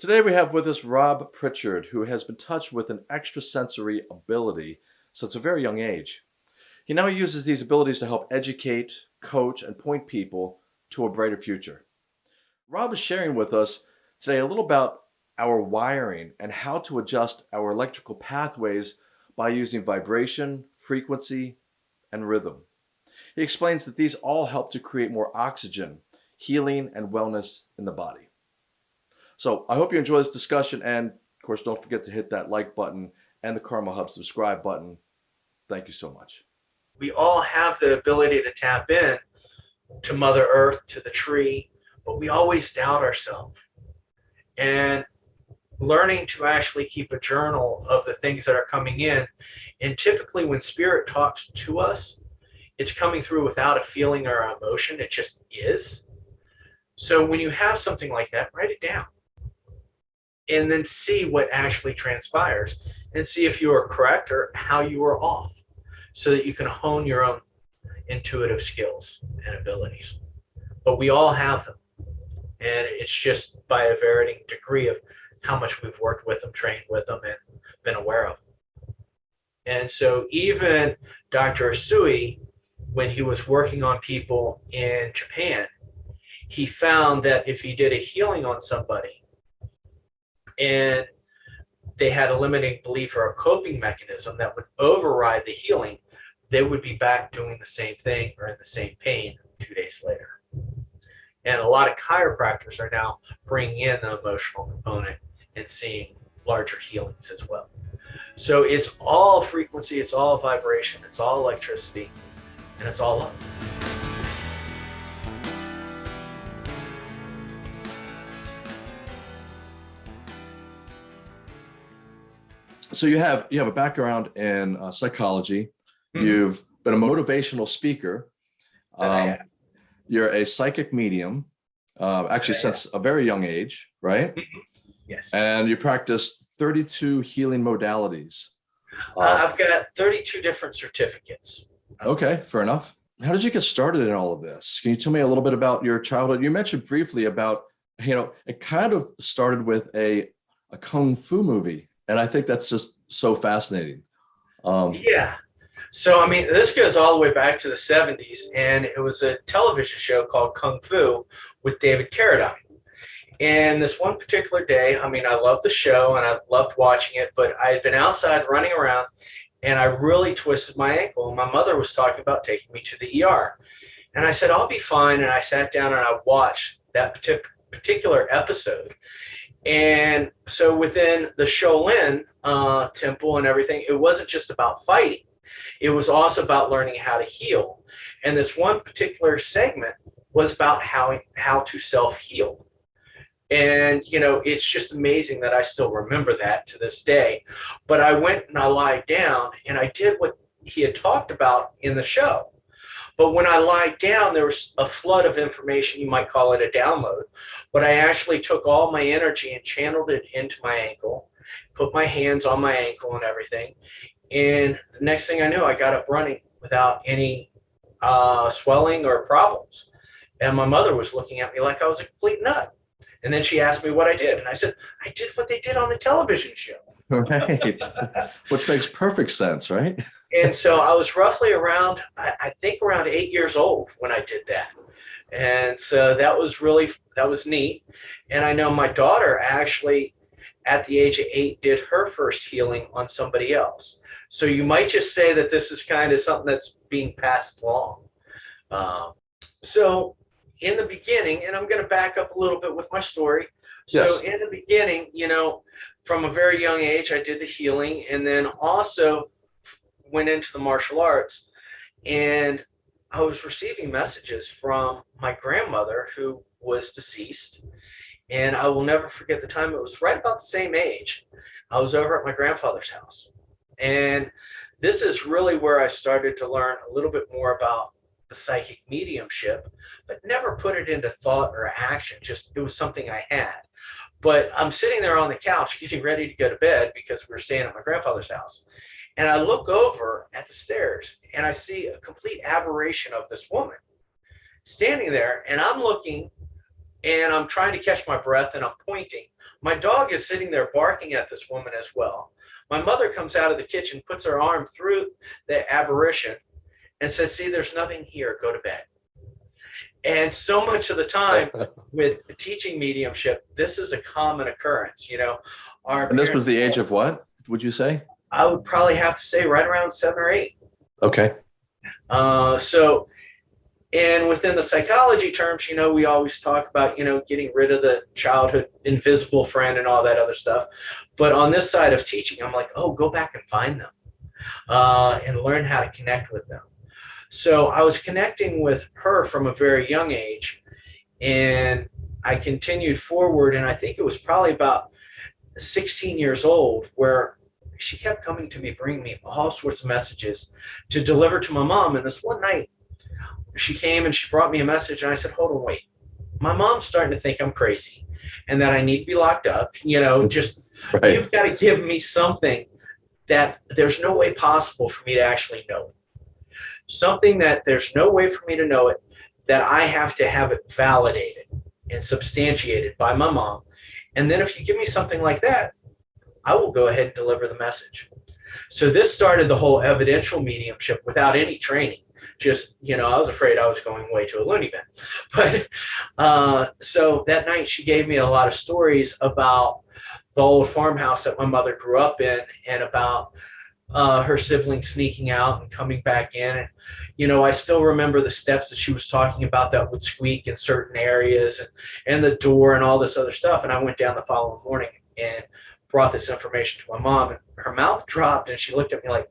Today we have with us Rob Pritchard, who has been touched with an extrasensory ability since a very young age. He now uses these abilities to help educate, coach, and point people to a brighter future. Rob is sharing with us today a little about our wiring and how to adjust our electrical pathways by using vibration, frequency, and rhythm. He explains that these all help to create more oxygen, healing, and wellness in the body. So I hope you enjoy this discussion. And of course, don't forget to hit that like button and the Karma Hub subscribe button. Thank you so much. We all have the ability to tap in to Mother Earth, to the tree, but we always doubt ourselves. And learning to actually keep a journal of the things that are coming in. And typically when spirit talks to us, it's coming through without a feeling or emotion. It just is. So when you have something like that, write it down and then see what actually transpires and see if you are correct or how you are off so that you can hone your own intuitive skills and abilities. But we all have them. And it's just by a varying degree of how much we've worked with them, trained with them, and been aware of them. And so even Dr. Usui, when he was working on people in Japan, he found that if he did a healing on somebody, and they had a limiting belief or a coping mechanism that would override the healing, they would be back doing the same thing or in the same pain two days later. And a lot of chiropractors are now bringing in the emotional component and seeing larger healings as well. So it's all frequency, it's all vibration, it's all electricity, and it's all love. So you have you have a background in uh, psychology. Mm. You've been a motivational speaker. Um, you're a psychic medium, uh, actually yeah, since yeah. a very young age, right? Mm-hmm. Yes. And you practice 32 healing modalities. Uh, uh, I've got 32 different certificates. Okay, fair enough. How did you get started in all of this? Can you tell me a little bit about your childhood? You mentioned briefly about, you know, it kind of started with a, a Kung Fu movie and I think that's just so fascinating. Um, yeah. So, I mean, this goes all the way back to the 70s, and it was a television show called Kung Fu with David Carradine. And this one particular day, I mean, I loved the show and I loved watching it, but I had been outside running around and I really twisted my ankle. And my mother was talking about taking me to the ER. And I said, I'll be fine. And I sat down and I watched that particular episode. And so within the Shaolin uh, temple and everything, it wasn't just about fighting. It was also about learning how to heal. And this one particular segment was about how, how to self-heal. And, you know, it's just amazing that I still remember that to this day. But I went and I lied down and I did what he had talked about in the show. But when I lied down, there was a flood of information. You might call it a download. But I actually took all my energy and channeled it into my ankle, put my hands on my ankle and everything. And the next thing I knew, I got up running without any uh, swelling or problems. And my mother was looking at me like I was a complete nut. And then she asked me what I did. And I said, I did what they did on the television show. Right. Which makes perfect sense, right? And so I was roughly around, I, I, think around eight years old when I did that. And so that was really, that was neat. And I know my daughter actually at the age of eight did her first healing on somebody else. So you might just say that this is kind of something that's being passed along. Um, so in the beginning, and I'm going to back up a little bit with my story. So yes. in the beginning, you know, from a very young age, I did the healing and then also went into the martial arts and I was receiving messages from my grandmother who was deceased. And I will never forget the time. It was right about the same age. I was over at my grandfather's house. And this is really where I started to learn a little bit more about the psychic mediumship, but never put it into thought or action. Just it was something I had. But I'm sitting there on the couch getting ready to go to bed because we are staying at my grandfather's house. And I look over at the stairs and I see a complete aberration of this woman standing there and I'm looking and I'm trying to catch my breath and I'm pointing. My dog is sitting there barking at this woman as well. My mother comes out of the kitchen, puts her arm through the aberration and says, See, there's nothing here, go to bed. And so much of the time with teaching mediumship, this is a common occurrence. You know, our And this was the age of what, would you say? I would probably have to say right around seven or eight. Okay. Uh, so, and within the psychology terms, you know, we always talk about, you know, getting rid of the childhood invisible friend and all that other stuff. But on this side of teaching, I'm like, oh, go back and find them uh, and learn how to connect with them. So I was connecting with her from a very young age. And I continued forward. And I think it was probably about 16 years old where she kept coming to me, bringing me all sorts of messages to deliver to my mom. And this one night, she came and she brought me a message, and I said, "Hold on, wait. My mom's starting to think I'm crazy, and that I need to be locked up. You know, just Right. you've got to give me something that there's no way possible for me to actually know it. Something that there's no way for me to know it, that I have to have it validated and substantiated by my mom. And then if you give me something like that, I will go ahead and deliver the message. So this started the whole evidential mediumship without any training. Just, you know, I was afraid I was going way to a loony bin. But uh, so that night she gave me a lot of stories about the old farmhouse that my mother grew up in and about uh, her siblings sneaking out and coming back in. And, you know, I still remember the steps that she was talking about that would squeak in certain areas and, and the door and all this other stuff. And I went down the following morning and brought this information to my mom and her mouth dropped and she looked at me like,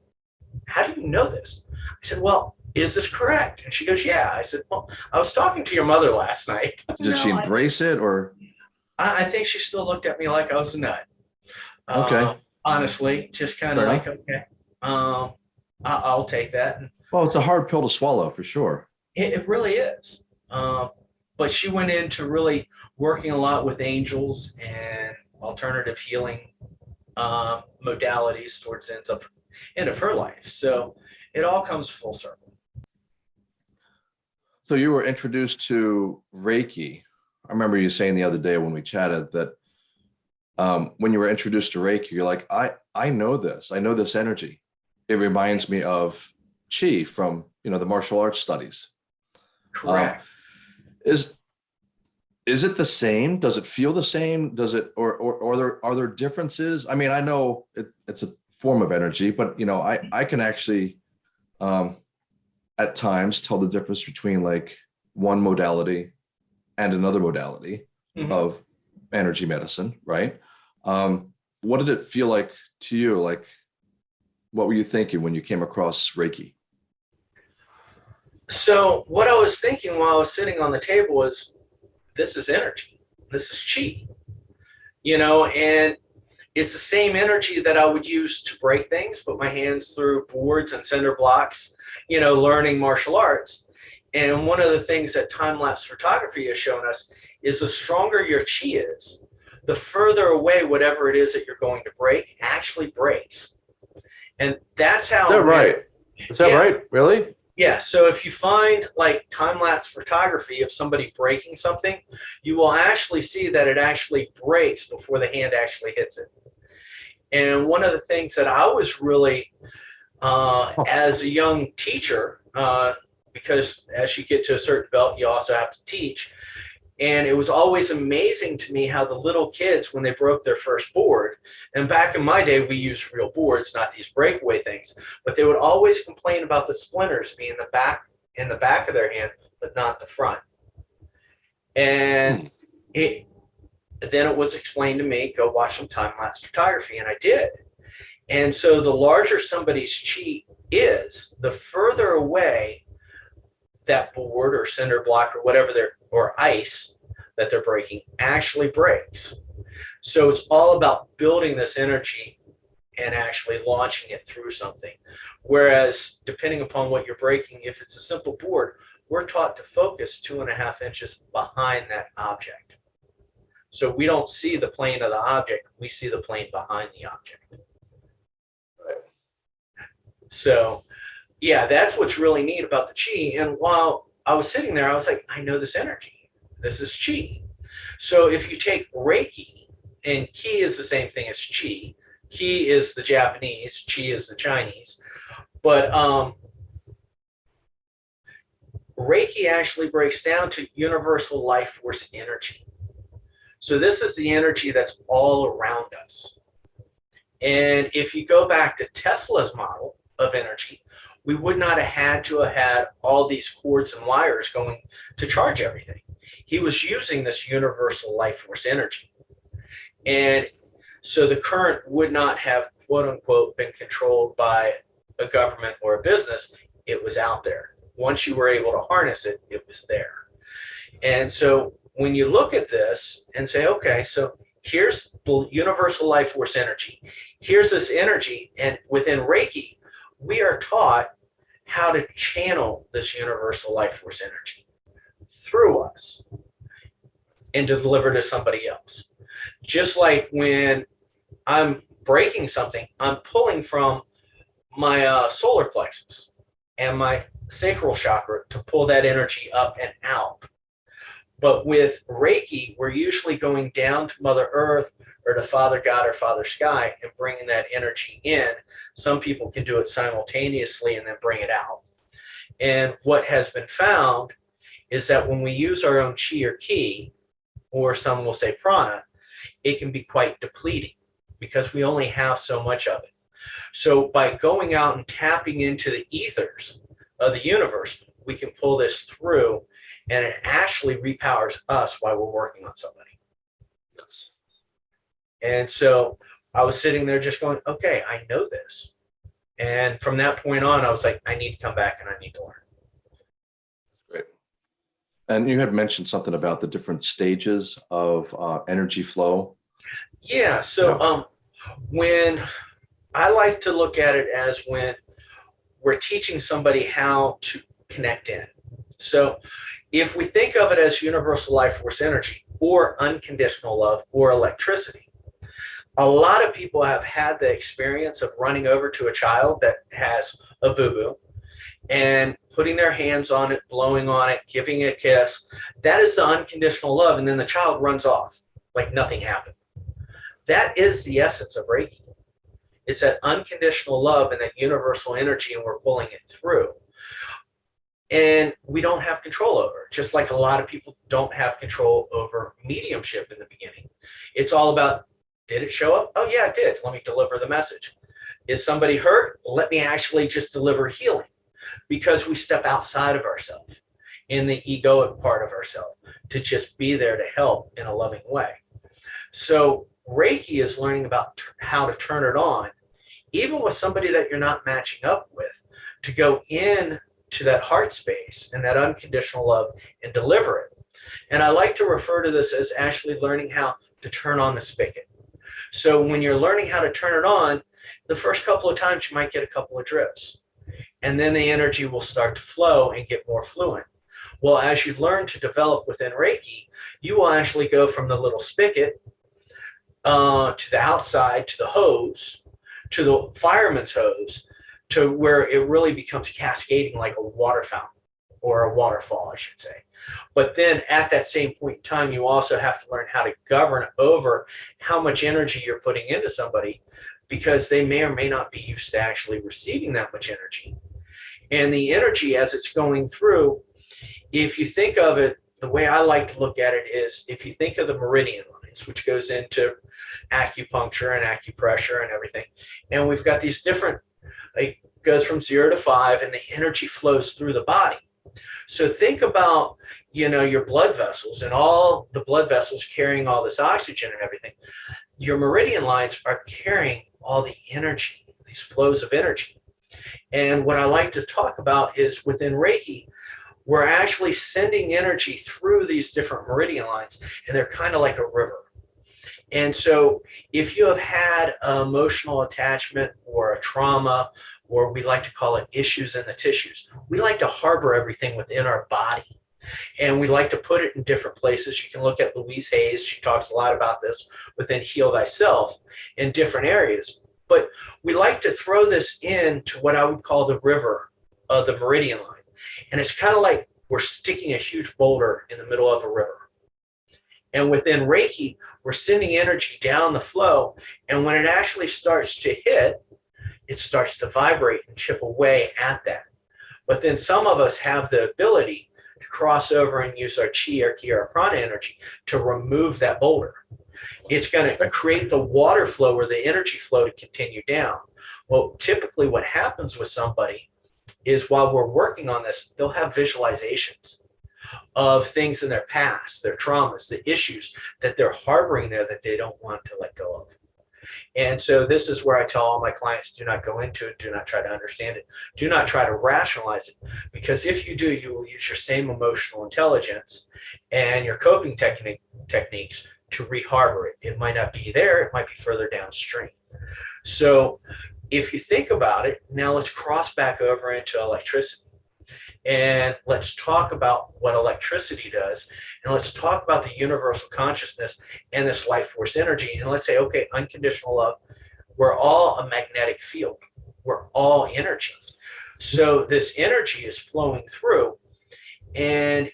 how do you know this? I said, well, is this correct? And she goes, yeah. I said, well, I was talking to your mother last night. Did she No, I- embrace it or? I, I think she still looked at me like I was a nut. Okay. Uh, honestly, just kind of Fair like, okay, um, I, I'll take that. Well, it's a hard pill to swallow for sure. it, it really is. Um, but she went into really working a lot with angels and alternative healing um, modalities towards the end of, end of her life. So it all comes full circle. So you were introduced to Reiki. I remember you saying the other day when we chatted that um, when you were introduced to Reiki, you're like, I, I know this. I know this energy. It reminds me of Chi from, you know, the martial arts studies. Correct. Is is it the same? Does it feel the same? Does it or or, or are there are there differences? I mean, I know it, it's a form of energy, but you know, I I can actually um at times tell the difference between like one modality and another modality Mhm. of energy medicine, right? Um, what did it feel like to you? Like, what were you thinking when you came across Reiki? So what I was thinking while I was sitting on the table was, this is energy. This is chi. You know, and it's the same energy that I would use to break things, put my hands through boards and cinder blocks, you know, learning martial arts. And one of the things that time lapse photography has shown us is the stronger your chi is, the further away whatever it is that you're going to break actually breaks. And that's how Is that right? Is that Yeah. right? Really? Yeah, so if you find like time lapse photography of somebody breaking something, you will actually see that it actually breaks before the hand actually hits it. And one of the things that I was really, uh, as a young teacher, uh, because as you get to a certain belt, you also have to teach. And it was always amazing to me how the little kids, when they broke their first board, and back in my day, we used real boards, not these breakaway things but they would always complain about the splinters being the back in the back of their hand, but not the front. And hmm. it then it was explained to me, go watch some time lapse photography, and I did. And so the larger somebody's chi is, the further away that board or cinder block or whatever they're or ice that they're breaking actually breaks. So it's all about building this energy and actually launching it through something. Whereas, depending upon what you're breaking, if it's a simple board, we're taught to focus two and a half inches behind that object. So we don't see the plane of the object, we see the plane behind the object. So, yeah, that's what's really neat about the chi. And while I was sitting there, I was like, I know this energy. This is chi. So if you take Reiki, and Ki is the same thing as Chi. Ki is the Japanese, Chi is the Chinese. But um, Reiki actually breaks down to universal life force energy. So this is the energy that's all around us. And if you go back to Tesla's model of energy, we would not have had to have had all these cords and wires going to charge everything. He was using this universal life force energy. And so the current would not have, quote unquote, been controlled by a government or a business. It was out there. Once you were able to harness it, it was there. And so when you look at this and say, okay, so here's the universal life force energy. Here's this energy. And within Reiki, we are taught how to channel this universal life force energy through us and to deliver to somebody else. Just like when I'm breaking something, I'm pulling from my uh, solar plexus and my sacral chakra to pull that energy up and out. But with Reiki, we're usually going down to Mother Earth or to Father God or Father Sky and bringing that energy in. Some people can do it simultaneously and then bring it out. And what has been found is that when we use our own chi or ki, or some will say prana, it can be quite depleting because we only have so much of it. So by going out and tapping into the ethers of the universe, we can pull this through and it actually repowers us while we're working on somebody. Yes. And so I was sitting there just going, okay, I know this. And from that point on, I was like, I need to come back and I need to learn. Great. And you had mentioned something about the different stages of uh, energy flow. Yeah. So Yeah. um, when I like to look at it as when we're teaching somebody how to connect in. So if we think of it as universal life force energy or unconditional love or electricity, a lot of people have had the experience of running over to a child that has a boo-boo and putting their hands on it, blowing on it, giving it a kiss. That is the unconditional love. And then the child runs off like nothing happened. That is the essence of Reiki. It's that unconditional love and that universal energy, and we're pulling it through. And we don't have control over just like a lot of people don't have control over mediumship in the beginning. It's all about did it show up? Oh, yeah, it did. Let me deliver the message. Is somebody hurt? Let me actually just deliver healing because we step outside of ourselves in the egoic part of ourselves to just be there to help in a loving way. So Reiki is learning about how to turn it on, even with somebody that you're not matching up with, to go in to that heart space and that unconditional love and deliver it. And I like to refer to this as actually learning how to turn on the spigot. So when you're learning how to turn it on, the first couple of times you might get a couple of drips. And then the energy will start to flow and get more fluent. Well, as you learn to develop within Reiki, you will actually go from the little spigot uh, to the outside, to the hose, to the fireman's hose, to where it really becomes cascading like a water fountain or a waterfall, I should say. But then at that same point in time, you also have to learn how to govern over how much energy you're putting into somebody because they may or may not be used to actually receiving that much energy. And the energy as it's going through, if you think of it, the way I like to look at it is if you think of the meridian lines, which goes into acupuncture and acupressure and everything, and we've got these different, it goes from zero to five and the energy flows through the body. So think about, you know, your blood vessels and all the blood vessels carrying all this oxygen and everything. Your meridian lines are carrying all the energy, these flows of energy. And what I like to talk about is within Reiki, we're actually sending energy through these different meridian lines, and they're kind of like a river. And so if you have had emotional attachment or a trauma, or we like to call it issues in the tissues, we like to harbor everything within our body. And we like to put it in different places. You can look at Louise Hayes. She talks a lot about this within Heal Thyself in different areas. But we like to throw this into what I would call the river of the meridian line. And it's kind of like we're sticking a huge boulder in the middle of a river. And within Reiki, we're sending energy down the flow. And when it actually starts to hit, it starts to vibrate and chip away at that. But then some of us have the ability to cross over and use our chi or ki or prana energy to remove that boulder. It's going to create the water flow or the energy flow to continue down. Well, typically what happens with somebody is while we're working on this, they'll have visualizations of things in their past, their traumas, the issues that they're harboring there that they don't want to let go of. And so this is where I tell all my clients, do not go into it. Do not try to understand it. Do not try to rationalize it. Because if you do, you will use your same emotional intelligence and your coping technique techniques to reharbor it. It might not be there. It might be further downstream. So if you think about it, now let's cross back over into electricity. And let's talk about what electricity does. And let's talk about the universal consciousness and this life force energy. And let's say, okay, unconditional love, we're all a magnetic field. We're all energy. So this energy is flowing through. And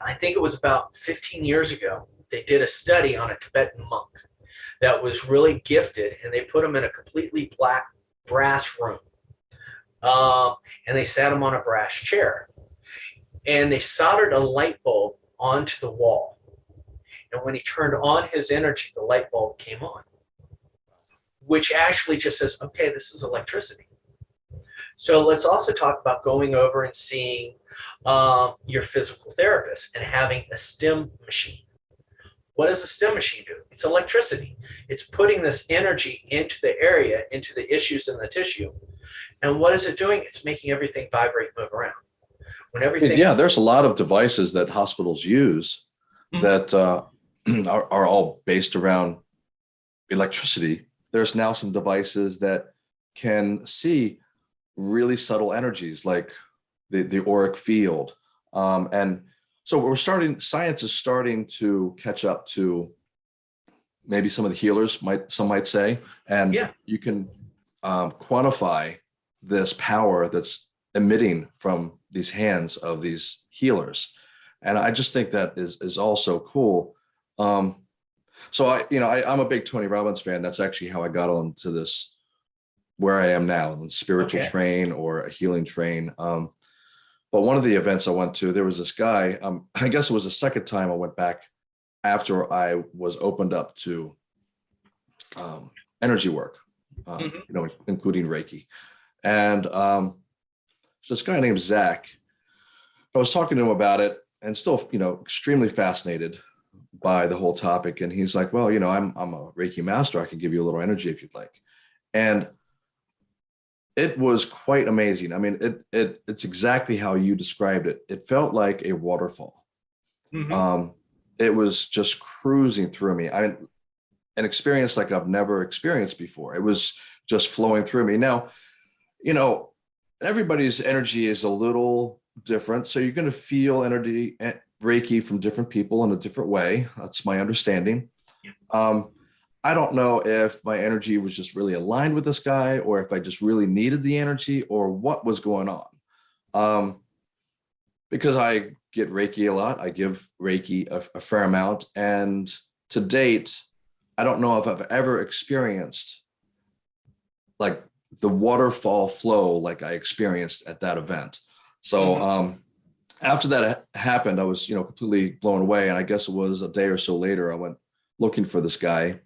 I think it was about 15 years ago, they did a study on a Tibetan monk that was really gifted and they put him in a completely black brass room um, and they sat him on a brass chair and they soldered a light bulb onto the wall. And when he turned on his energy, the light bulb came on, which actually just says, okay, this is electricity. So let's also talk about going over and seeing um, your physical therapist and having a stim machine. What does a stim machine do? It's electricity. It's putting this energy into the area, into the issues in the tissue, and what is it doing? It's making everything vibrate, move around. When everything Yeah, there's a lot of devices that hospitals use Mhm. that uh, are, are all based around electricity. There's now some devices that can see really subtle energies like the, the auric field. Um, and so we're starting, science is starting to catch up to maybe some of the healers might, some might say, and Yeah. you can um, quantify this power that's emitting from these hands of these healers. And I just think that is, is also cool. Um, so I, you know, I, I'm a big Tony Robbins fan. That's actually how I got onto this, where I am now, the spiritual Okay. train or a healing train. Um, but one of the events I went to, there was this guy, um, I guess it was the second time I went back after I was opened up to um, energy work, um, Mhm. you know, including Reiki. And um, so this guy named Zach, I was talking to him about it and still, you know, extremely fascinated by the whole topic. And he's like, well, you know, I'm, I'm a Reiki master. I can give you a little energy if you'd like. And it was quite amazing. I mean, it, it it's exactly how you described it. It felt like a waterfall. Mhm. Um, it was just cruising through me. I an experience like I've never experienced before. It was just flowing through me. Now, you know, everybody's energy is a little different. So you're going to feel energy eh, Reiki from different people in a different way. That's my understanding. Um, I don't know if my energy was just really aligned with this guy or if I just really needed the energy or what was going on. Um, because I get Reiki a lot, I give Reiki a, a fair amount. And to date, I don't know if I've ever experienced like the waterfall flow like I experienced at that event. So Mhm. um, after that happened, I was, you know, completely blown away. And I guess it was a day or so later, I went looking for this guy.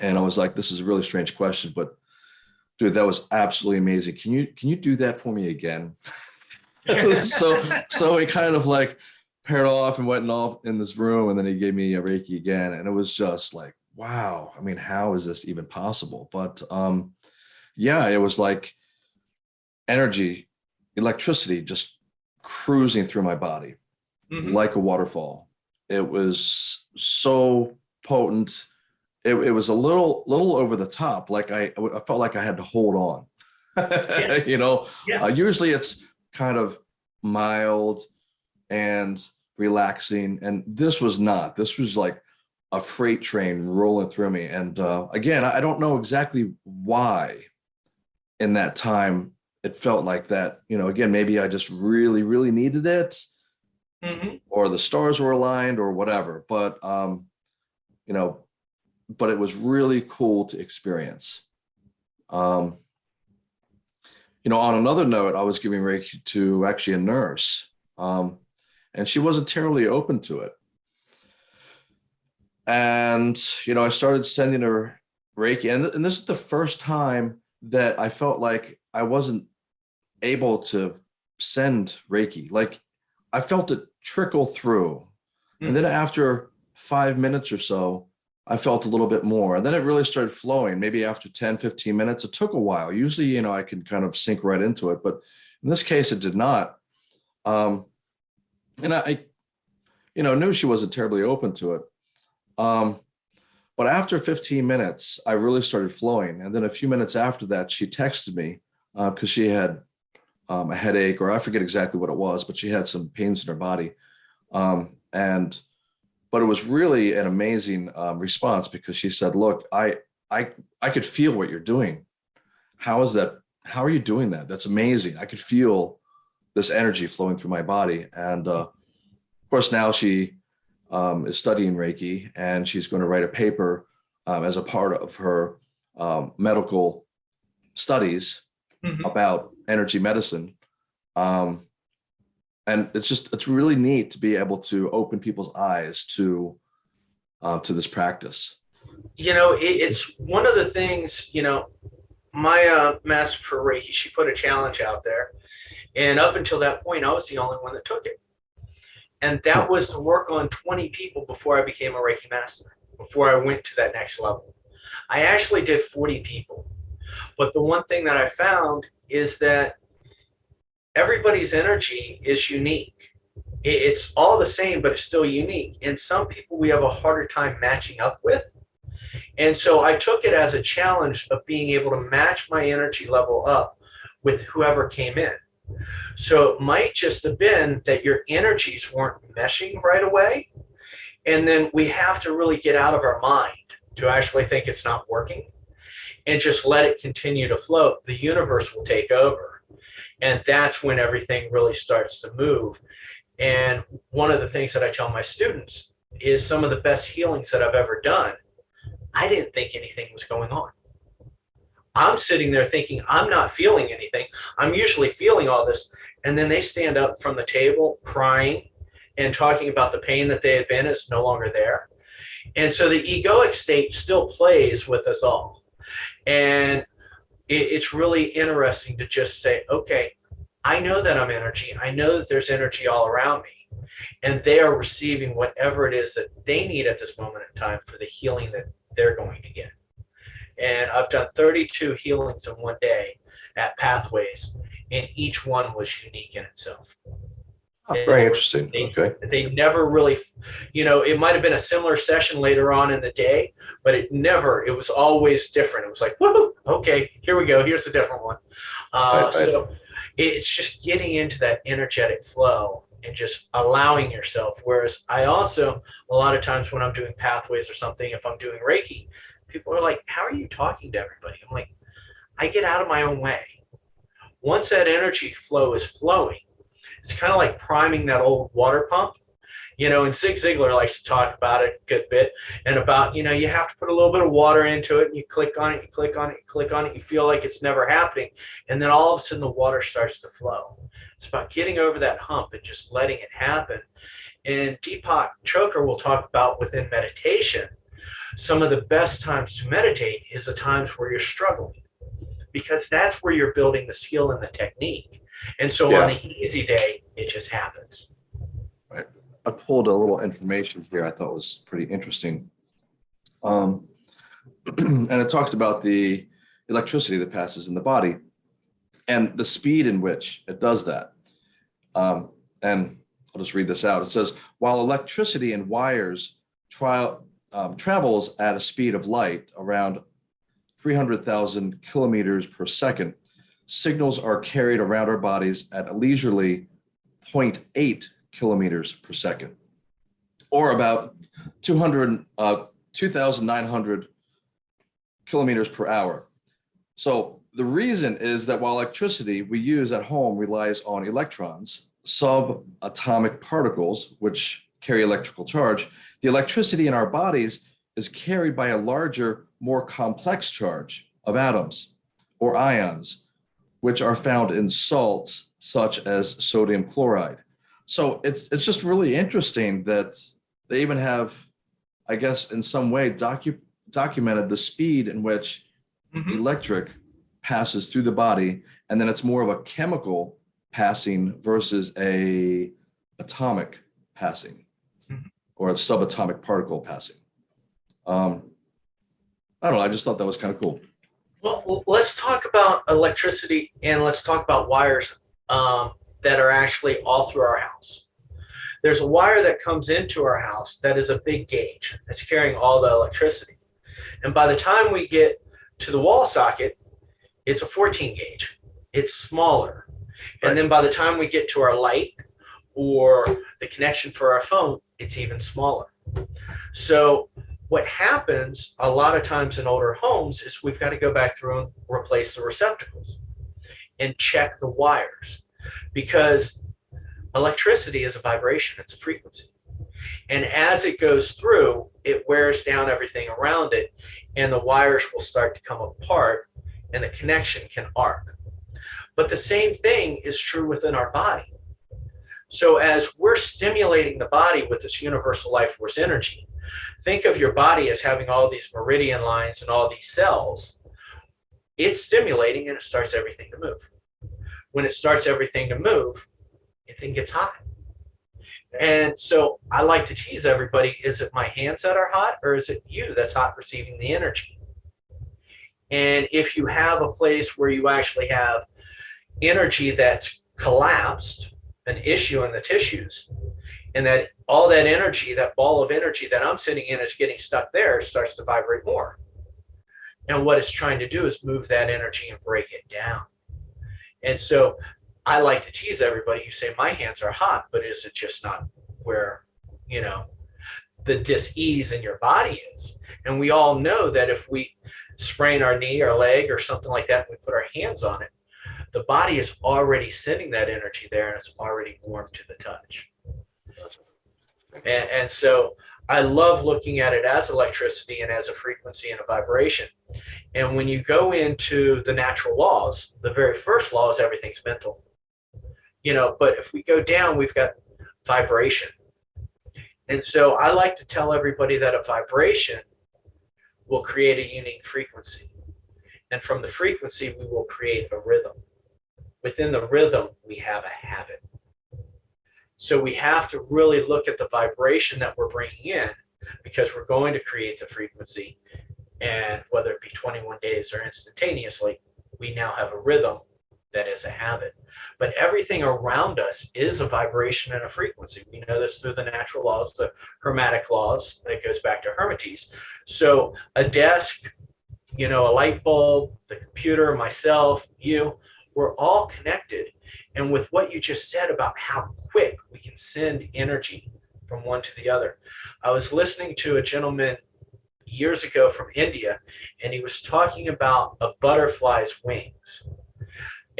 And I was like, this is a really strange question, but dude, that was absolutely amazing. Can you, can you do that for me again? so, so he kind of like paired off and went off in this room and then he gave me a Reiki again. And it was just like, wow. I mean, how is this even possible? But um, yeah, it was like energy, electricity just cruising through my body Mhm. like a waterfall. It was so potent. It, it was a little, little over the top. Like I, I felt like I had to hold on. Yeah. you know, Yeah. uh, usually it's kind of mild and relaxing, and this was not. This was like a freight train rolling through me. And uh, again, I don't know exactly why in that time it felt like that. You know, again, maybe I just really, really needed it Mhm. or the stars were aligned or whatever. But, um, you know, but it was really cool to experience. Um, you know, on another note, I was giving Reiki to actually a nurse, um, and she wasn't terribly open to it. And, you know, I started sending her Reiki, and, and this is the first time that I felt like I wasn't able to send Reiki. Like I felt it trickle through. And then after five minutes or so, I felt a little bit more. And then it really started flowing. Maybe after 10, 15 minutes, it took a while. Usually, you know, I can kind of sink right into it, but in this case, it did not. Um, and I, you know, knew she wasn't terribly open to it. Um, but after 15 minutes, I really started flowing. And then a few minutes after that, she texted me because she had um, a headache, or I forget exactly what it was, but she had some pains in her body. Um, and, but it was really an amazing um, response because she said, look, I, I, I could feel what you're doing. How is that? How are you doing that? That's amazing. I could feel this energy flowing through my body. And uh, of course, now she um, is studying Reiki and she's going to write a paper um, as a part of her um, medical studies Mhm. about energy medicine. Um, and it's just, it's really neat to be able to open people's eyes to, uh, to this practice. you know it, it's one of the things you know my uh, master for reiki she put a challenge out there and up until that point i was the only one that took it and that was to work on 20 people before i became a reiki master before i went to that next level. I actually did 40 people. But the one thing that i found is that everybody's energy is unique. It's all the same but it's still unique. And some people we have a harder time matching up with. And so I took it as a challenge of being able to match my energy level up with whoever came in. So it might just have been that your energies weren't meshing right away. And then we have to really get out of our mind to actually think it's not working and just let it continue to float. The universe will take over. And that's when everything really starts to move. And one of the things that I tell my students is some of the best healings that I've ever done I didn't think anything was going on. I'm sitting there thinking I'm not feeling anything. I'm usually feeling all this. And then they stand up from the table crying and talking about the pain that they had been is no longer there. And so the egoic state still plays with us all. And it, it's really interesting to just say, okay, I know that I'm energy. I know that there's energy all around me. And they are receiving whatever it is that they need at this moment in time for the healing that they're going to get. And I've done 32 healings in one day at Pathways, and each one was unique in itself. Oh, very interesting. They- Okay. They never really, you know, it might have been a similar session later on in the day, but it never, it was always different. It was like, woohoo, okay, here we go, here's a different one. Uh, Right, right. So it's just getting into that energetic flow and just allowing yourself. Whereas I also, a lot of times when I'm doing pathways or something, if I'm doing Reiki, people are like, how are you talking to everybody? I'm like, I get out of my own way. Once that energy flow is flowing, it's kind of like priming that old water pump. You know, and Zig Ziglar likes to talk about it a good bit and about, you know, you have to put a little bit of water into it and you click on it, you click on it, you click on it, you feel like it's never happening. And then all of a sudden the water starts to flow. It's about getting over that hump and just letting it happen. And Deepak Chopra will talk about within meditation, some of the best times to meditate is the times where you're struggling because that's where you're building the skill and the technique. And so Yeah. on the easy day, it just happens. I pulled a little information here I thought was pretty interesting. Um, and it talks about the electricity that passes in the body and the speed in which it does that. Um, and I'll just read this out. It says, while electricity in wires tri- um, travels at a speed of light around 300,000 kilometers per second, signals are carried around our bodies at a leisurely 0.8 kilometers per second, or about 200, uh, 2,900 kilometers per hour. So the reason is that while electricity we use at home relies on electrons, subatomic particles, which carry electrical charge, the electricity in our bodies is carried by a larger, more complex charge of atoms or ions, which are found in salts such as sodium chloride. So it's, it's just really interesting that they even have, I guess, in some way docu documented the speed in which Mhm. electric passes through the body, and then it's more of a chemical passing versus a atomic passing. Or a subatomic particle passing. Um, I don't know. I just thought that was kind of cool. Well, let's talk about electricity and let's talk about wires um, that are actually all through our house. There's a wire that comes into our house that is a big gauge that's carrying all the electricity. And by the time we get to the wall socket, it's a 14 gauge. It's smaller. And then by the time we get to our light or the connection for our phone, it's even smaller. So what happens a lot of times in older homes is we've got to go back through and replace the receptacles and check the wires because electricity is a vibration, it's a frequency. And as it goes through, it wears down everything around it, and the wires will start to come apart, and the connection can arc. But the same thing is true within our body. So, as we're stimulating the body with this universal life force energy, think of your body as having all these meridian lines and all these cells. It's stimulating and it starts everything to move. When it starts everything to move, it then gets hot. And so I like to tease everybody is it my hands that are hot or is it you that's hot receiving the energy? And if you have a place where you actually have energy that's collapsed, an issue in the tissues, and that all that energy, that ball of energy that I'm sitting in is getting stuck there, starts to vibrate more. And what it's trying to do is move that energy and break it down. And so I like to tease everybody. You say, my hands are hot, but is it just not where, you know, the dis-ease in your body is? And we all know that if we sprain our knee or leg or something like that, and we put our hands on it, the body is already sending that energy there and it's already warm to the touch. And, and so I love looking at it as electricity and as a frequency and a vibration. And when you go into the natural laws, the very first law is everything's mental. You know, but if we go down, we've got vibration. And so I like to tell everybody that a vibration will create a unique frequency. And from the frequency, we will create a rhythm. Within the rhythm, we have a habit. So we have to really look at the vibration that we're bringing in because we're going to create the frequency. And whether it be 21 days or instantaneously, we now have a rhythm that is a habit. But everything around us is a vibration and a frequency. We know this through the natural laws, the hermetic laws, that goes back to Hermetes. So a desk, you know, a light bulb, the computer, myself, you, we're all connected. And with what you just said about how quick we can send energy from one to the other, I was listening to a gentleman years ago from India, and he was talking about a butterfly's wings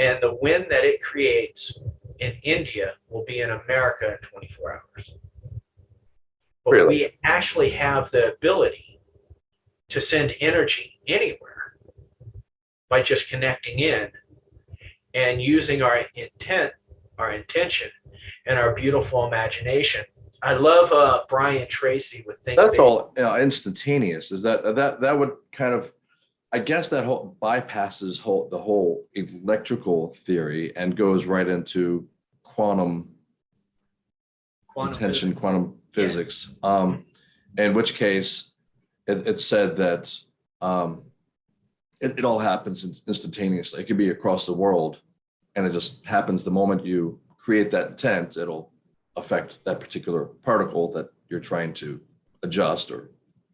and the wind that it creates in India will be in America in 24 hours. But Really? we actually have the ability to send energy anywhere by just connecting in and using our intent, our intention, and our beautiful imagination. I love uh, Brian Tracy with Think That's Big. all you know, instantaneous. Is that that that would kind of, I guess that whole bypasses whole the whole electrical theory and goes right into quantum Quantum intention, physics. quantum physics. Um, in which case, it, it said that um, it, it all happens instantaneously. It could be across the world, and it just happens the moment you create that intent. It'll affect that particular particle that you're trying to adjust or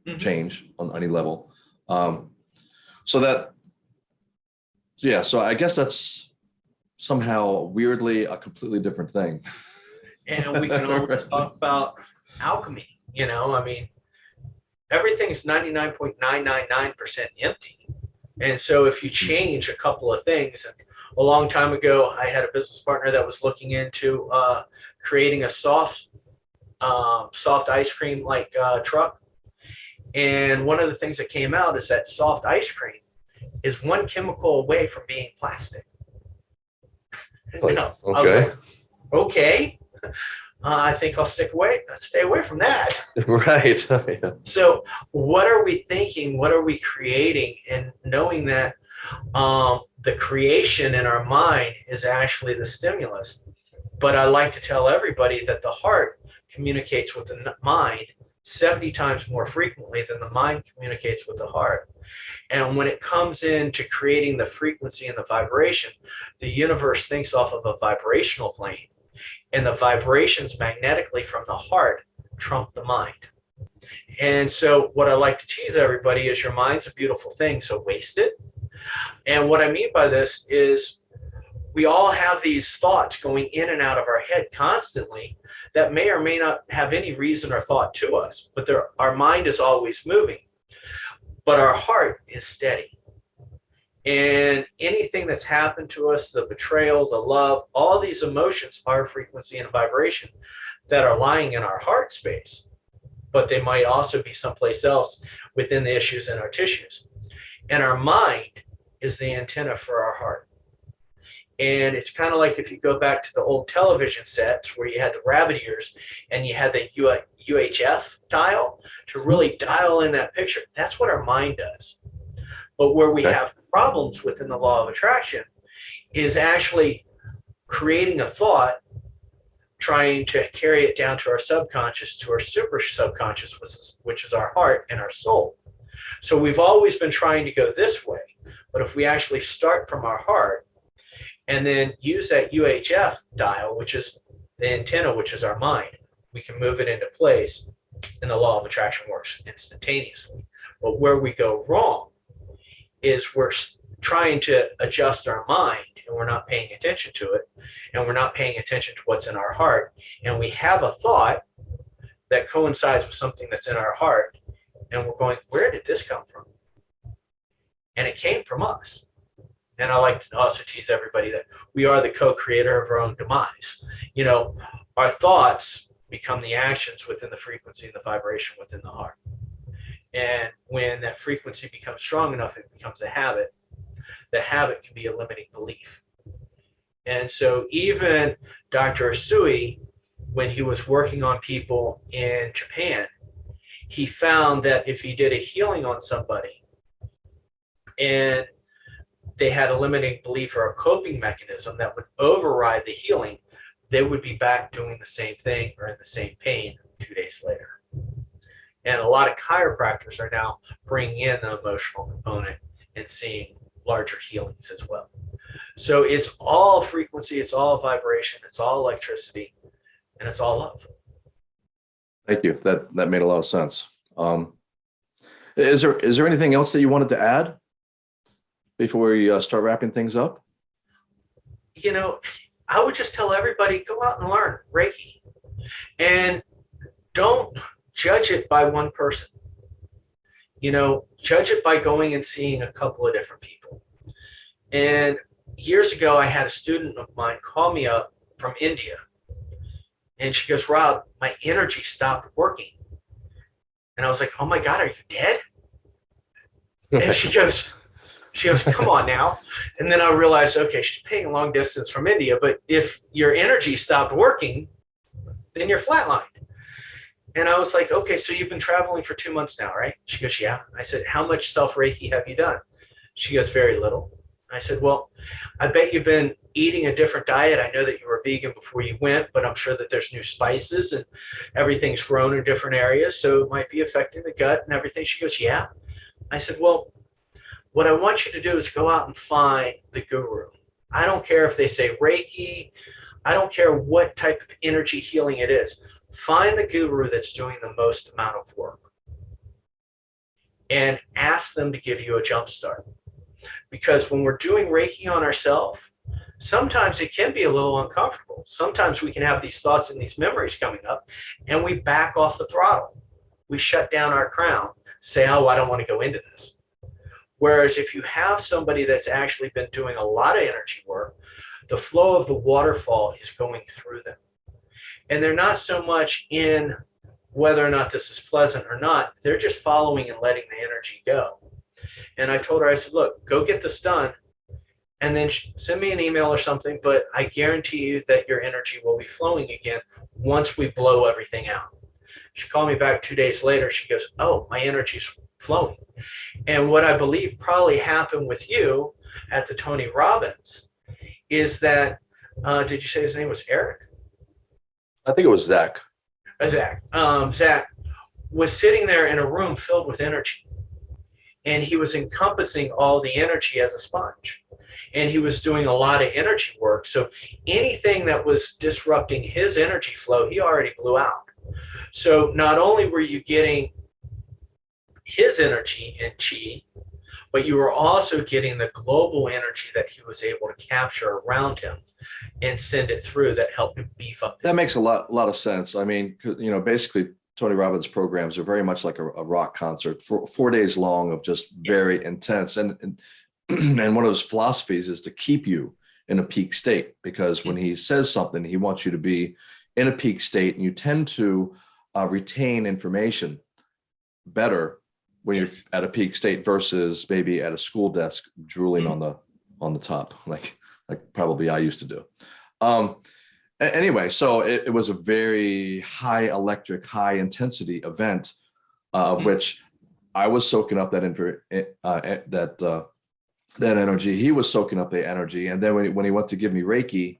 Mhm. change on any level. Um, so that, yeah. So I guess that's somehow weirdly a completely different thing. and we can always talk about alchemy. You know, I mean, everything's 99.999% empty. And so if you change a couple of things, and a long time ago, I had a business partner that was looking into uh, creating a soft, um, soft ice cream like uh, truck. And one of the things that came out is that soft ice cream is one chemical away from being plastic. Like, You know, I was okay. like, okay, uh, I think I'll stick away, stay away from that. right. Yeah. So, what are we thinking? What are we creating? And knowing that um, the creation in our mind is actually the stimulus. But I like to tell everybody that the heart communicates with the mind 70 times more frequently than the mind communicates with the heart. And when it comes into creating the frequency and the vibration, the universe thinks off of a vibrational plane, and the vibrations magnetically from the heart trump the mind. And so, what I like to tease everybody is your mind's a beautiful thing, so waste it. And what I mean by this is we all have these thoughts going in and out of our head constantly that may or may not have any reason or thought to us, but our mind is always moving, but our heart is steady. And anything that's happened to us, the betrayal, the love, all these emotions are frequency and vibration that are lying in our heart space but they might also be someplace else within the issues in our tissues. And our mind is the antenna for our heart. And it's kind of like if you go back to the old television sets where you had the rabbit ears and you had the UHF dial to really dial in that picture. That's what our mind does. But where we Okay. have problems within the law of attraction is actually creating a thought trying to carry it down to our subconscious, to our super subconscious, which is, which is our heart and our soul. So we've always been trying to go this way. But if we actually start from our heart and then use that UHF dial, which is the antenna, which is our mind, we can move it into place and the law of attraction works instantaneously. But where we go wrong is we're trying to adjust our mind and we're not paying attention to it and we're not paying attention to what's in our heart. And we have a thought that coincides with something that's in our heart and we're going where did this come from? And it came from us. And i like to also tease everybody that we are the co-creator of our own demise. You know our thoughts become the actions within the frequency and the vibration within the heart and when that frequency becomes strong enough it becomes a habit the habit can be a limiting belief and so even Dr. Usui, when he was working on people in Japan, he found that if he did a healing on somebody and they had a limiting belief or a coping mechanism that would override the healing, they would be back doing the same thing or in the same pain two days later. And a lot of chiropractors are now bringing in the emotional component and seeing larger healings as well. So it's all frequency, it's all vibration, it's all electricity, and it's all love. Thank you. That that made a lot of sense. Um, is there is there anything else that you wanted to add before we uh, start wrapping things up? You know, I would just tell everybody go out and learn Reiki and don't judge it by one person. You know, judge it by going and seeing a couple of different people. And years ago, I had a student of mine call me up from India. And she goes, Rob, my energy stopped working. And I was like, oh my God, are you dead? And she goes, she goes, come on now. And then I realized, okay, she's paying long distance from India, but if your energy stopped working, then you're flatlined. And I was like, okay, so you've been traveling for two months now, right? She goes, yeah. I said, how much self Reiki have you done? She goes, very little. I said, well, I bet you've been eating a different diet. I know that you were vegan before you went, but I'm sure that there's new spices and everything's grown in different areas. So it might be affecting the gut and everything. She goes, yeah. I said, well, what I want you to do is go out and find the guru. I don't care if they say Reiki. I don't care what type of energy healing it is. Find the guru that's doing the most amount of work and ask them to give you a jump start. Because when we're doing Reiki on ourselves, sometimes it can be a little uncomfortable. Sometimes we can have these thoughts and these memories coming up and we back off the throttle. We shut down our crown, to say, oh, I don't want to go into this. Whereas if you have somebody that's actually been doing a lot of energy work, the flow of the waterfall is going through them. And they're not so much in whether or not this is pleasant or not, they're just following and letting the energy go. And I told her, I said, look, go get this done and then send me an email or something, but I guarantee you that your energy will be flowing again once we blow everything out. She called me back two days later. She goes, oh, my energy's flowing. And what I believe probably happened with you at the Tony Robbins is that, uh, did you say his name was Eric? I think it was Zach. Uh, Zach. Um, Zach was sitting there in a room filled with energy. And he was encompassing all the energy as a sponge. And he was doing a lot of energy work. So anything that was disrupting his energy flow, he already blew out. So not only were you getting his energy and chi, but you were also getting the global energy that he was able to capture around him and send it through that helped him beef up. That makes a lot, a lot of sense. I mean, you know, basically Tony Robbins programs are very much like a, a rock concert for four days long of just very yes. intense. And, and, and one of his philosophies is to keep you in a peak state because when he says something, he wants you to be in a peak state and you tend to uh, retain information better when you're at a peak state versus maybe at a school desk drooling mm. on the on the top like like probably I used to do. Um, anyway, so it, it, was a very high electric, high intensity event uh, of mm. which I was soaking up that uh, that uh, that energy. He was soaking up the energy, and then when he, when he went to give me Reiki,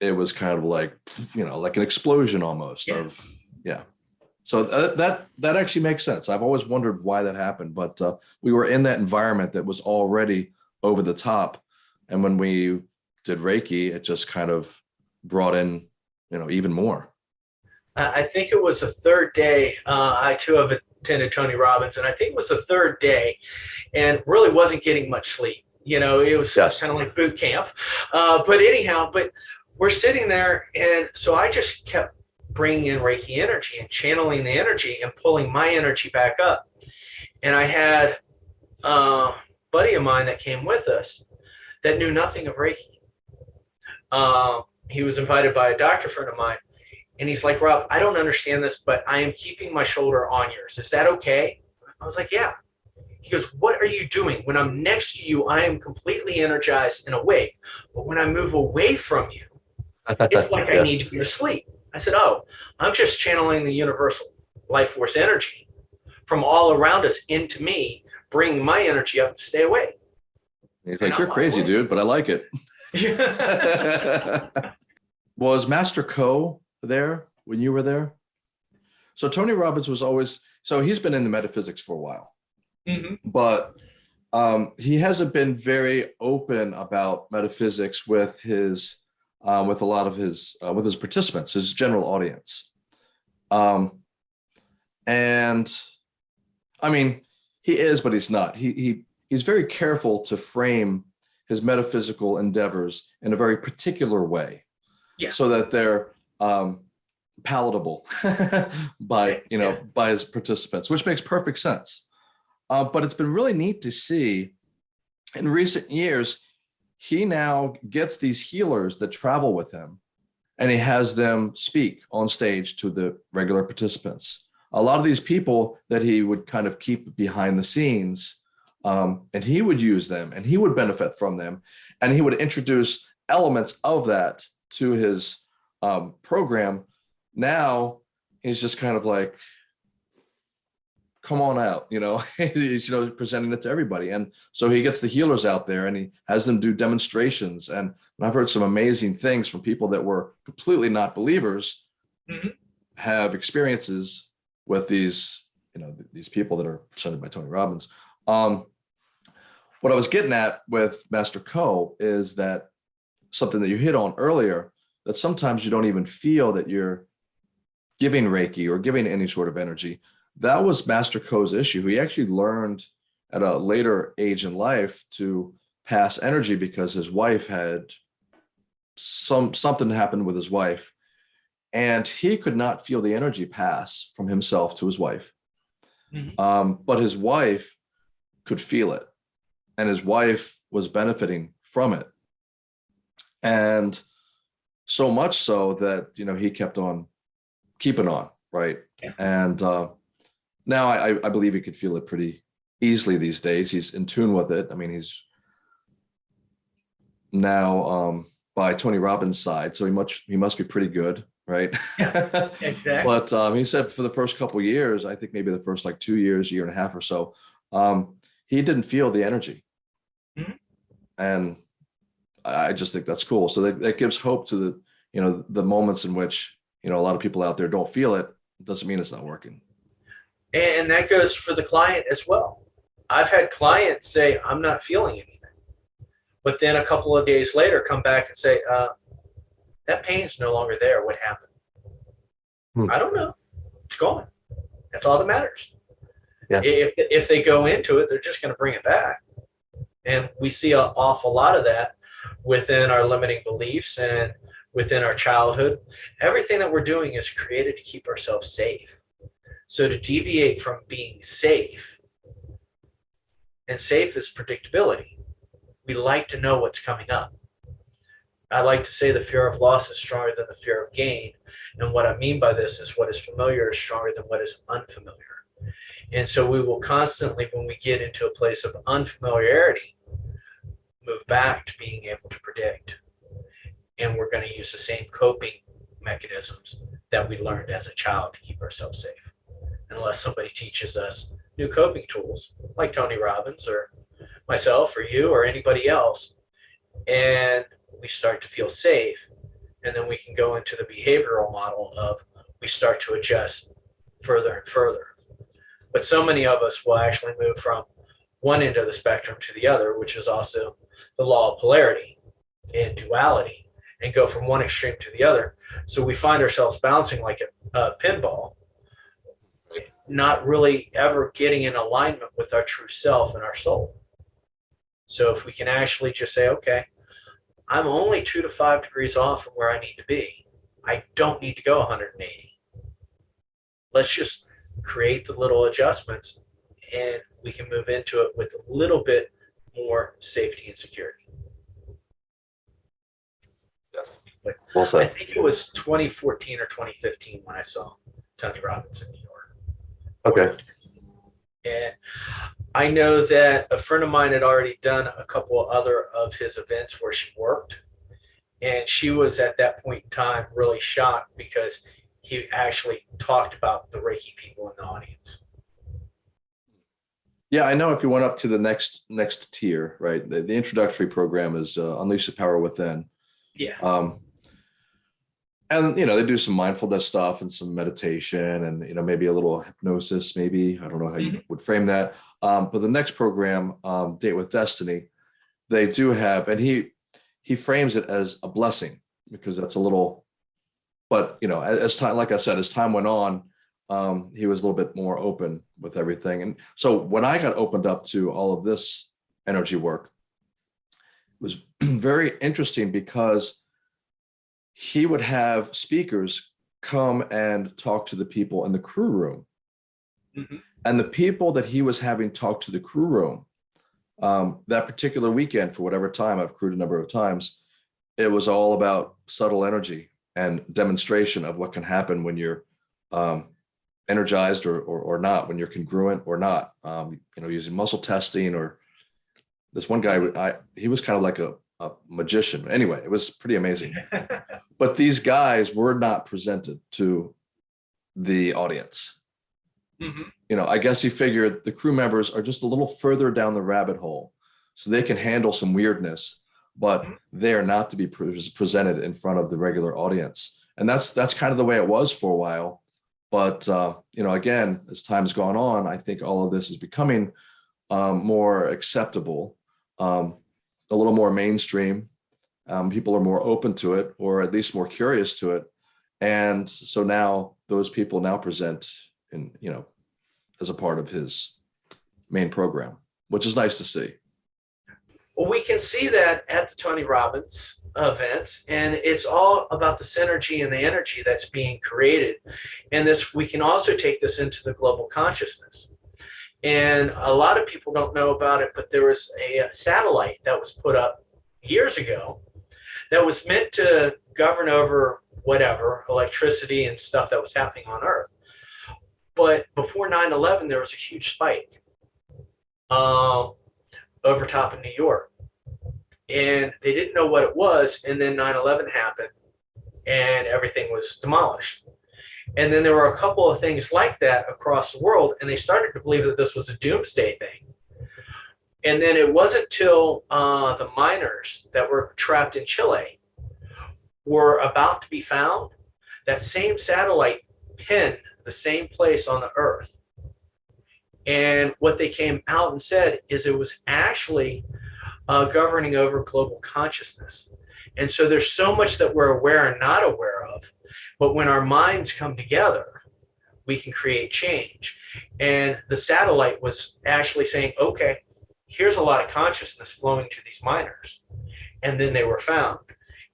it was kind of like you know like an explosion almost yes. of yeah so uh, that that actually makes sense i've always wondered why that happened but uh, we were in that environment that was already over the top and when we did reiki it just kind of brought in you know even more i think it was the third day uh, i too have attended tony robbins and i think it was the third day and really wasn't getting much sleep you know it was yes. kind of like boot camp uh, but anyhow but we're sitting there. And so I just kept bringing in Reiki energy and channeling the energy and pulling my energy back up. And I had a buddy of mine that came with us that knew nothing of Reiki. Um, he was invited by a doctor friend of mine. And he's like, Rob, I don't understand this, but I am keeping my shoulder on yours. Is that okay? I was like, yeah. He goes, what are you doing? When I'm next to you, I am completely energized and awake. But when I move away from you, it's like yeah. I need to be asleep. I said, oh, I'm just channeling the universal life force energy from all around us into me, bringing my energy up to stay away. He's like, you're crazy, awake. dude, but I like it. was Master Co there when you were there? So Tony Robbins was always, so he's been in the metaphysics for a while, mm -hmm. but um, he hasn't been very open about metaphysics with his uh, with a lot of his uh, with his participants, his general audience. Um, and I mean, he is, but he's not. He he he's very careful to frame his metaphysical endeavors in a very particular way, yeah. so that they're um, palatable by you know yeah. by his participants, which makes perfect sense. Uh, but it's been really neat to see in recent years he now gets these healers that travel with him and he has them speak on stage to the regular participants. A lot of these people that he would kind of keep behind the scenes um, and he would use them and he would benefit from them and he would introduce elements of that to his um, program. Now he's just kind of like, come on out, you know, he's, you know, presenting it to everybody. And so he gets the healers out there and he has them do demonstrations. And, I've heard some amazing things from people that were completely not believers mm -hmm. have experiences with these, you know, these people that are presented by Tony Robbins. Um, what I was getting at with Master Co is that something that you hit on earlier, that sometimes you don't even feel that you're giving Reiki or giving any sort of energy, that was Master Co's issue. He actually learned at a later age in life to pass energy because his wife had some something happened with his wife and he could not feel the energy pass from himself to his wife. Mm -hmm. um, but his wife could feel it and his wife was benefiting from it. And so much so that, you know, he kept on keeping on, right? Yeah. And uh, now I, I believe he could feel it pretty easily these days. He's in tune with it. I mean, he's now um, by Tony Robbins' side, so he much he must be pretty good, right? Yeah, exactly. but um, he said for the first couple years, I think maybe the first like two years, year and a half or so, um, he didn't feel the energy, Mhm. and I I just think that's cool. So that, that gives hope to the you know the moments in which you know a lot of people out there don't feel it. Doesn't mean it's not working. And that goes for the client as well. I've had clients say, I'm not feeling anything. But then a couple of days later, come back and say, uh, that pain's no longer there. What happened? Hmm. I don't know. It's gone. That's all that matters. Yeah. If, if they go into it, they're just going to bring it back. And we see an awful lot of that within our limiting beliefs and within our childhood. Everything that we're doing is created to keep ourselves safe. So to deviate from being safe, and safe is predictability. We like to know what's coming up. I like to say the fear of loss is stronger than the fear of gain. And what I mean by this is what is familiar is stronger than what is unfamiliar. And so we will constantly, when we get into a place of unfamiliarity, move back to being able to predict. And we're going to use the same coping mechanisms that we learned as a child to keep ourselves safe. Unless somebody teaches us new coping tools like Tony Robbins or myself or you or anybody else. And we start to feel safe. And then we can go into the behavioral model of we start to adjust further and further. But so many of us will actually move from one end of the spectrum to the other, which is also the law of polarity and duality, and go from one extreme to the other. So we find ourselves bouncing like a, a pinball not really ever getting in alignment with our true self and our soul. So if we can actually just say, okay, I'm only two to five degrees off from where I need to be. I don't need to go 180. Let's just create the little adjustments and we can move into it with a little bit more safety and security. Well I think it was 2014 or 2015 when I saw Tony Robbins in New York. Okay. And I know that a friend of mine had already done a couple of other of his events where she worked. And she was at that point in time really shocked because he actually talked about the Reiki people in the audience. Yeah, I know if you went up to the next next tier, right? The, the introductory program is uh, Unleash the Power Within. Yeah. Um, and you know, they do some mindfulness stuff and some meditation and you know, maybe a little hypnosis, maybe. I don't know how you would frame that. Um, but the next program, um, Date with Destiny, they do have, and he he frames it as a blessing because that's a little, but you know, as, as time, like I said, as time went on, um, he was a little bit more open with everything. And so when I got opened up to all of this energy work, it was very interesting because he would have speakers come and talk to the people in the crew room. Mhm. And the people that he was having talk to the crew room, um, that particular weekend, for whatever time, I've crewed a number of times, it was all about subtle energy and demonstration of what can happen when you're um, energized or, or, or not, when you're congruent or not, um, you know, using muscle testing or this one guy, I, he was kind of like a, a magician. Anyway, it was pretty amazing. But these guys were not presented to the audience. Mhm. You know, I guess he figured the crew members are just a little further down the rabbit hole so they can handle some weirdness, but Mhm. they're not to be pre- presented in front of the regular audience. And that's that's kind of the way it was for a while. But uh, you know, again, as time's gone on, I think all of this is becoming um, more acceptable, um, a little more mainstream. Um, people are more open to it, or at least more curious to it. And so now those people now present in, you know, as a part of his main program, which is nice to see. Well, we can see that at the Tony Robbins events, and it's all about the synergy and the energy that's being created. And this, we can also take this into the global consciousness. And a lot of people don't know about it, but there was a satellite that was put up years ago that was meant to govern over whatever electricity and stuff that was happening on Earth. But before 9 11, there was a huge spike um, over top of New York. And they didn't know what it was. And then 9 11 happened and everything was demolished. And then there were a couple of things like that across the world. And they started to believe that this was a doomsday thing. And then it wasn't till uh, the miners that were trapped in Chile were about to be found that same satellite pinned the same place on the earth. And what they came out and said is it was actually uh, governing over global consciousness. And so there's so much that we're aware and not aware of. But when our minds come together, we can create change. And the satellite was actually saying, okay, here's a lot of consciousness flowing to these miners. And then they were found.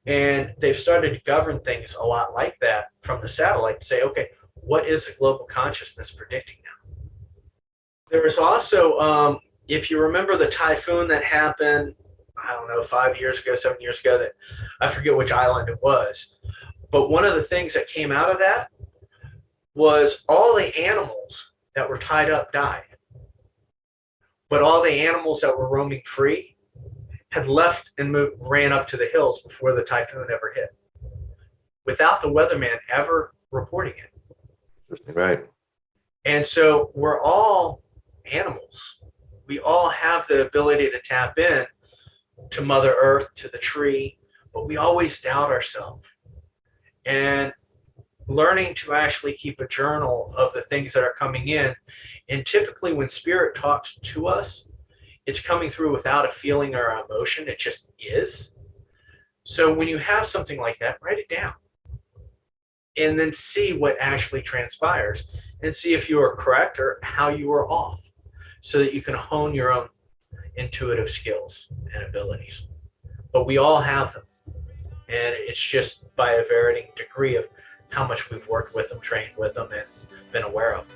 And they've started to govern things a lot like that from the satellite to say, okay, what is the global consciousness predicting now? There was also, um, if you remember the typhoon that happened, I don't know, five years ago, seven years ago, that I forget which island it was. But one of the things that came out of that was all the animals that were tied up died. But all the animals that were roaming free had left and moved, ran up to the hills before the typhoon ever hit, without the weatherman ever reporting it. Right. And so we're all animals. We all have the ability to tap in to Mother Earth, to the tree, but we always doubt ourselves. And learning to actually keep a journal of the things that are coming in. And typically, when spirit talks to us, it's coming through without a feeling or emotion, it just is. So when you have something like that, write it down and then see what actually transpires and see if you are correct or how you are off so that you can hone your own intuitive skills and abilities. But we all have them. And it's just by a varying degree of how much we've worked with them, trained with them, and been aware of.